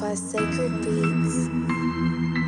By Sacred Beats.